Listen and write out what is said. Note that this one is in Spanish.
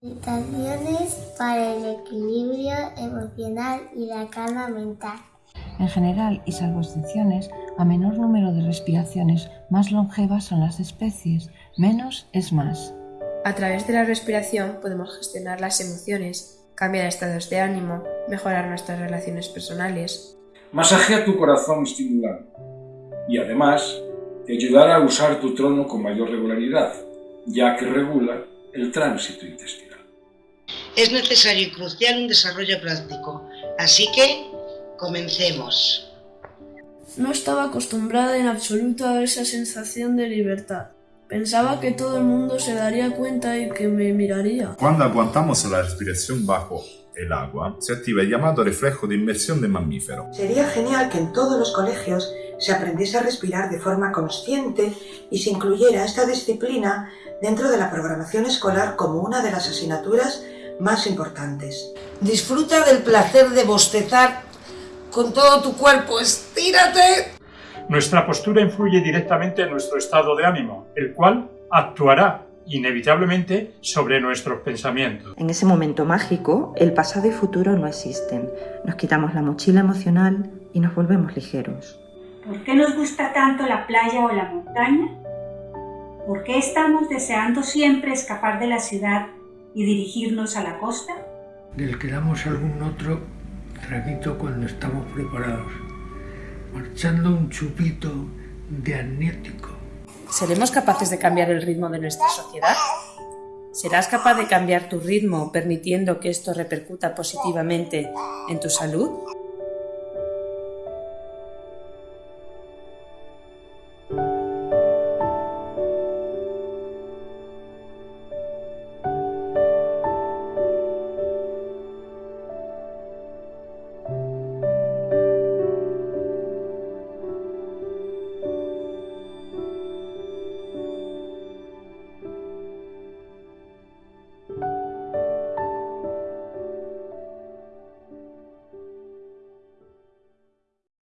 Meditaciones para el equilibrio emocional y la calma mental. En general, y salvo excepciones, a menor número de respiraciones más longevas son las especies, menos es más. A través de la respiración podemos gestionar las emociones, cambiar estados de ánimo, mejorar nuestras relaciones personales. Masajea tu corazón estimulando y además te ayudará a usar tu trono con mayor regularidad, ya que regula el tránsito intestinal. Es necesario y crucial un desarrollo práctico, así que comencemos. No estaba acostumbrada en absoluto a esa sensación de libertad. Pensaba que todo el mundo se daría cuenta y que me miraría. Cuando aguantamos la respiración bajo el agua, se activa el llamado reflejo de inmersión de mamífero. Sería genial que en todos los colegios se aprendiese a respirar de forma consciente y se incluyera esta disciplina dentro de la programación escolar como una de las asignaturas más importantes. Disfruta del placer de bostezar con todo tu cuerpo. ¡Estírate! Nuestra postura influye directamente en nuestro estado de ánimo, el cual actuará inevitablemente sobre nuestros pensamientos. En ese momento mágico, el pasado y futuro no existen. Nos quitamos la mochila emocional y nos volvemos ligeros. ¿Por qué nos gusta tanto la playa o la montaña? ¿Por qué estamos deseando siempre escapar de la ciudad y dirigirnos a la costa? Del que damos algún otro traguito cuando estamos preparados, marchando un chupito de amnético. ¿Seremos capaces de cambiar el ritmo de nuestra sociedad? ¿Serás capaz de cambiar tu ritmo permitiendo que esto repercuta positivamente en tu salud?